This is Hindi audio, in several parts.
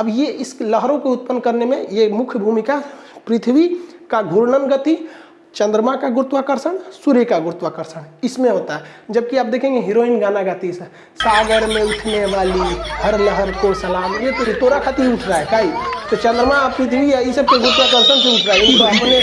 अब ये इस लहरों को उत्पन्न करने में ये मुख्य भूमिका पृथ्वी का घूर्णन गति, चंद्रमा का गुरुत्वाकर्षण, सूर्य का गुरुत्वाकर्षण। इसमें होता है। जबकि आप देखेंगे हीरोइन गाना गाती है। सागर में उठने वाली हर लहर को सलाम। ये तो तोरा खाती उठ रहा है, काई। तो चंद्रमा पृथ्वी है के गुरुत्वाकर्षण से उठ रहा है अपने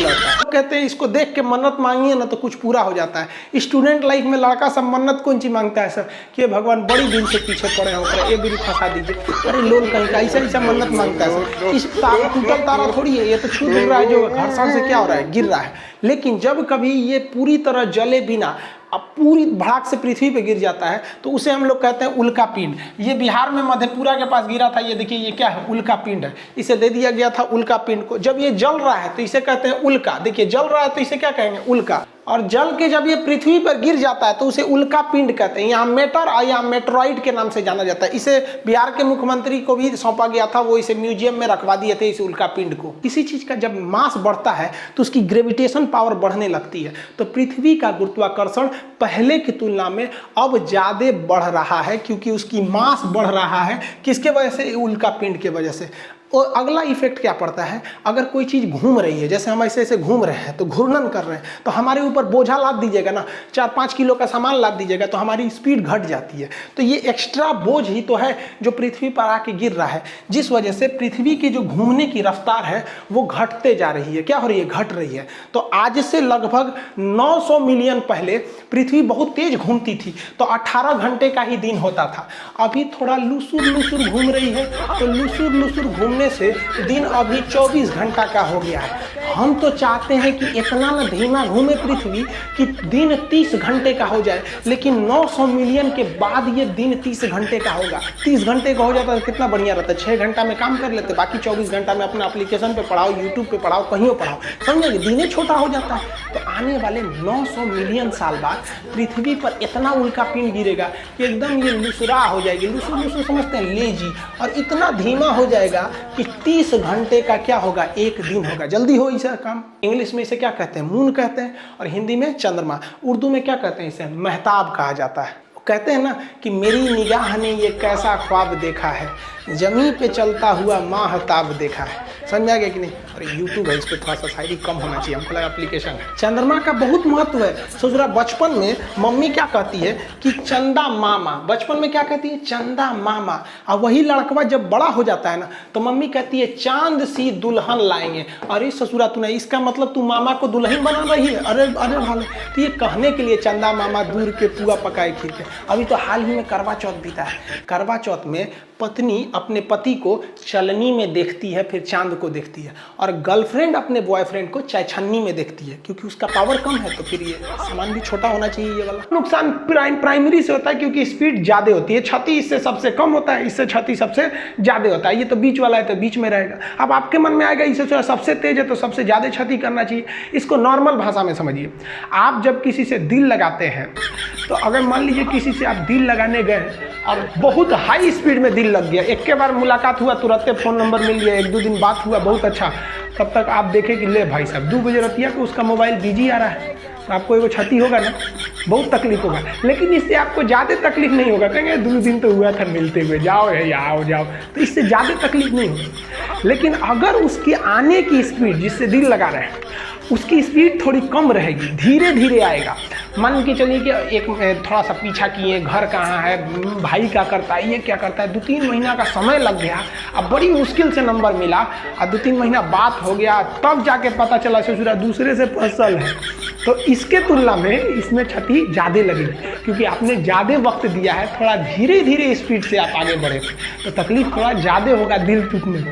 है। कहते हैं, इसको देख के मन्नत मांगिए, ना तो कुछ पूरा हो जाता है। स्टूडेंट लाइफ में लड़का सब मन्नत कौन चीज़ माँगता है, सर? कि भगवान बड़ी दिन से पीछे पड़े हो ये दिन फंसा दीजिए। अरे, लोन कहीं का, ऐसा ऐसा मन्नत माँगता है, सर। इस तारा टूटल तारा थोड़ी है, ये तो छूट रहा है, जो घर्षण से क्या हो रहा है, गिर रहा है। लेकिन जब कभी ये पूरी तरह जले बिना अब पूरी भड़ाक से पृथ्वी पे गिर जाता है तो उसे हम लोग कहते हैं उल्का पिंड। ये बिहार में मधेपुरा के पास गिरा था, ये देखिए, ये क्या है? उल्का पिंड। है इसे दे दिया गया था उल्का पिंड को। जब ये जल रहा है तो इसे कहते हैं उल्का। देखिए, जल रहा है तो इसे क्या कहेंगे? उल्का। और जल के जब ये पृथ्वी पर गिर जाता है तो उसे उल्का पिंड कहते हैं। यहाँ मेटर और यहाँ मेट्रॉइड के नाम से जाना जाता है। इसे बिहार के मुख्यमंत्री को भी सौंपा गया था, वो इसे म्यूज़ियम में रखवा दिए थे इस उल्का पिंड को। किसी चीज़ का जब मास बढ़ता है तो उसकी ग्रेविटेशन पावर बढ़ने लगती है। तो पृथ्वी का गुरुत्वाकर्षण पहले की तुलना में अब ज़्यादा बढ़ रहा है, क्योंकि उसकी मास बढ़ रहा है। किसके वजह से? उल्का पिंड के वजह से। और अगला इफ़ेक्ट क्या पड़ता है? अगर कोई चीज़ घूम रही है, जैसे हम ऐसे ऐसे घूम रहे हैं तो घूर्णन कर रहे हैं तो हमारे ऊपर बोझा लाद दीजिएगा ना चार पाँच किलो का सामान लाद दीजिएगा तो हमारी स्पीड घट जाती है। तो ये एक्स्ट्रा बोझ ही तो है जो पृथ्वी पर आके गिर रहा है, जिस वजह से पृथ्वी की जो घूमने की रफ्तार है, वो घटते जा रही है। क्या हो रही है? घट रही है। तो आज से लगभग 900 मिलियन पहले पृथ्वी बहुत तेज घूमती थी तो 18 घंटे का ही दिन होता था। अभी थोड़ा लुसुर लुसुर घूम रही है तो लुसुर लुसुर घूमने से दिन अभी 24 घंटा का हो गया है। हम तो चाहते हैं कि इतना ना धीमा घूमे पृथ्वी कि दिन 30 घंटे का हो जाए, लेकिन 900 मिलियन के बाद ये दिन 30 घंटे का होगा। 30 घंटे का हो जाता तो कितना बढ़िया रहता छः घंटा में काम कर लेते, बाकी 24 घंटा में अपना अप्लीकेशन पे पढ़ाओ यूट्यूब पे पढ़ाओ, कहीं पढ़ाओ। समझे दिने छोटा हो जाता है। तो आने वाले 900 मिलियन साल बाद पृथ्वी पर इतना उल्का पिंड गिरेगा कि एकदम ये लुसरा हो जाएगी। लुसुर लुसुर समझते हैं, लेजी। और इतना धीमा हो जाएगा कि 30 घंटे का क्या होगा? एक दिन होगा। जल्दी हो ऐसा काम। इंग्लिश में इसे क्या कहते हैं? मून कहते हैं और हिंदी में चंद्रमा। उर्दू में क्या कहते हैं इसे? महताब कहा जाता है। कहते हैं ना कि मेरी निगाह ने ये कैसा ख्वाब देखा है? जमी पे चलता हुआ माहताब देखा है। समझ आ गया कि नहीं? अरे यूट्यूब है, इस पर थोड़ा सा शायरी कम होना चाहिए। हमको लगा एप्लीकेशन चंद्रमा का बहुत महत्व है। सोच रहा, बचपन में मम्मी क्या कहती है कि चंदा मामा, बचपन में क्या कहती है? चंदा मामा। और वही लड़कवा जब बड़ा हो जाता है ना तो मम्मी कहती है, चाँद सी दुल्हन लाएँगे। अरे, ससुरा तू नहीं इसका मतलब तू मामा को दुल्हन बना रही है? अरे अरे भाले तो ये कहने के लिए चंदा मामा दूर के पुआ पकाए खीर के अभी तो हाल ही में करवा चौथ बीता है। करवा चौथ में पत्नी अपने पति को चलनी में देखती है, फिर चाँद को देखती है और गर्लफ्रेंड अपने बॉयफ्रेंड को चायछन्नी में देखती है, क्योंकि उसका पावर कम है तो फिर ये सामान भी छोटा होना चाहिए ये वाला। नुकसान प्राइम प्राइमरी से होता है क्योंकि स्पीड ज़्यादा होती है, क्षति इससे सबसे कम होता है, इससे क्षति सबसे ज़्यादा होता है, ये तो बीच वाला है तो बीच में रहेगा। अब आपके मन में आएगा, इससे सबसे तेज है तो सबसे ज़्यादा क्षति करना चाहिए। इसको नॉर्मल भाषा में समझिए। आप जब किसी से दिल लगाते हैं तो अगर मान लीजिए किसी से आप दिल लगाने गए और बहुत हाई स्पीड में दिल लग गया। एक के बार मुलाकात हुआ, तुरंत फ़ोन नंबर मिल गया, एक दो दिन बात हुआ, बहुत अच्छा। तब तक आप देखें कि ले भाई साहब, दो बजे रतिया को उसका मोबाइल बिज़ी आ रहा है। तो आपको एगो क्षति होगा ना? बहुत तकलीफ़ होगा। लेकिन इससे आपको ज़्यादा तकलीफ़ नहीं होगा। कहेंगे, दो दिन तो हुआ था मिलते हुए, जाओ है, आओ, जाओ। तो इससे ज़्यादा तकलीफ़ नहीं होगी। लेकिन अगर उसके आने की स्पीड जिससे दिल लगा रहे हैं उसकी स्पीड थोड़ी कम रहेगी धीरे धीरे आएगा। मान के चलिए कि एक थोड़ा सा पीछा किए, घर कहाँ है, भाई क्या करता है, ये क्या करता है। दो तीन महीना का समय लग गया, अब बड़ी मुश्किल से नंबर मिला और दो तीन महीना बात हो गया, तब जाके पता चला, ससुरा दूसरे से फ़सल है। तो इसके तुलना में इसमें क्षति ज़्यादा लगेगी क्योंकि आपने ज़्यादा वक्त दिया है, थोड़ा धीरे धीरे स्पीड से आप आगे बढ़े। तो तकलीफ़ थोड़ा ज़्यादा होगा दिल टूटने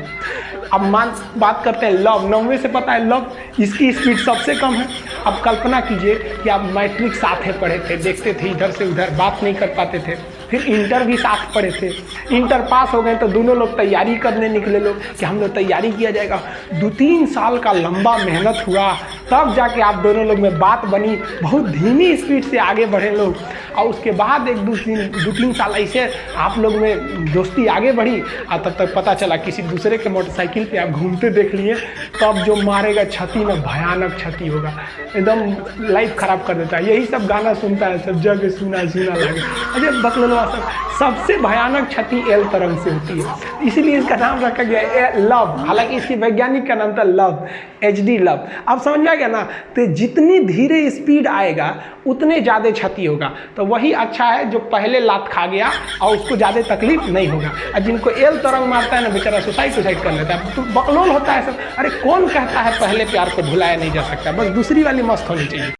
अब मान, बात करते हैं लव नौवे से पता है लव इसकी स्पीड सबसे कम है। अब कल्पना कीजिए कि आप मैट्रिक साथ ही पढ़े थे, देखते थे, इधर से उधर बात नहीं कर पाते थे। फिर इंटर भी साथ पढ़े थे। इंटर पास हो गए तो दोनों लोग तैयारी करने निकले लोग कि हम लोग तैयारी किया जाएगा। दो तीन साल का लंबा मेहनत हुआ। तब जाके आप दोनों लोग में बात बनी, बहुत धीमी स्पीड से आगे बढ़े लोग। और उसके बाद एक दो तीन दो तीन साल ऐसे आप लोग में दोस्ती आगे बढ़ी, और तब तक पता चला किसी दूसरे के मोटरसाइकिल पे आप घूमते देख लिए, तब जो मारेगा क्षति में भयानक क्षति होगा। एकदम लाइफ खराब कर देता है। यही सब गाना सुनता है, सब जगह सुना सुना लगे। अरे बकलोलवा सब, सबसे भयानक क्षति एल तरंग से होती है। इसीलिए इसका नाम रखा गया लव। हालाँकि इसकी वैज्ञानिक का नाम था लव एच डी लव। अब समझ में गया ना तो जितनी धीरे स्पीड आएगा, उतने ज़्यादा क्षति होगा। तो वही अच्छा है, जो पहले लात खा गया, और उसको ज़्यादा तकलीफ़ नहीं होगा। और जिनको एल तरंग मारता है ना, बेचारा सुसाइड सुसाइड कर लेता है। तो बकलोल होता है सब। अरे, कौन कहता है, पहले प्यार को भुलाया नहीं जा सकता? बस दूसरी वाली मस्त होनी चाहिए।